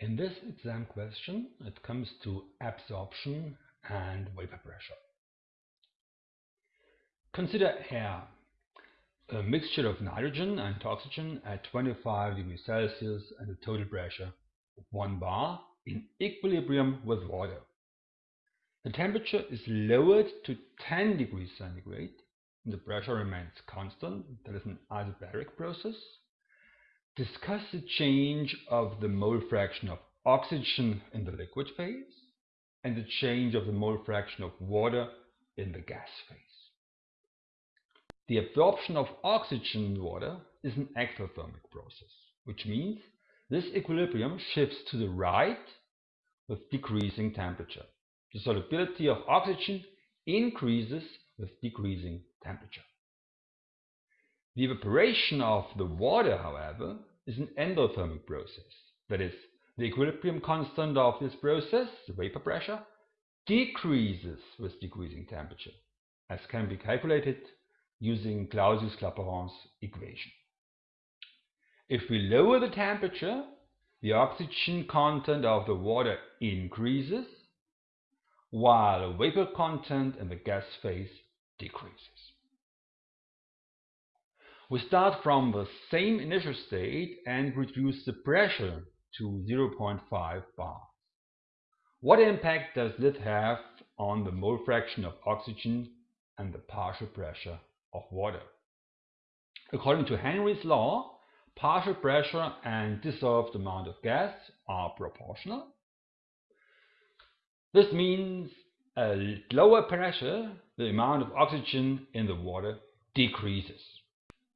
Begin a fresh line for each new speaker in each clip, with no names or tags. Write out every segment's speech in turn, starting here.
In this exam question, it comes to absorption and vapor pressure. Consider air, a mixture of nitrogen and oxygen at 25 degrees Celsius and a total pressure of 1 bar in equilibrium with water. The temperature is lowered to 10 degrees centigrade and the pressure remains constant, that is an isobaric process discuss the change of the mole fraction of oxygen in the liquid phase and the change of the mole fraction of water in the gas phase. The absorption of oxygen in water is an exothermic process, which means this equilibrium shifts to the right with decreasing temperature. The solubility of oxygen increases with decreasing temperature. The evaporation of the water, however, is an endothermic process. That is, the equilibrium constant of this process, the vapor pressure, decreases with decreasing temperature, as can be calculated using Clausius-Clapeyron's equation. If we lower the temperature, the oxygen content of the water increases, while the vapor content in the gas phase decreases. We start from the same initial state and reduce the pressure to 0.5 bar. What impact does this have on the mole fraction of oxygen and the partial pressure of water? According to Henry's law, partial pressure and dissolved amount of gas are proportional. This means a lower pressure, the amount of oxygen in the water decreases.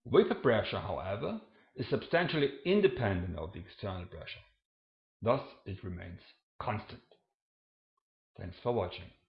Vapor pressure, however, is substantially independent of the external pressure. Thus, it remains constant. Thanks for watching.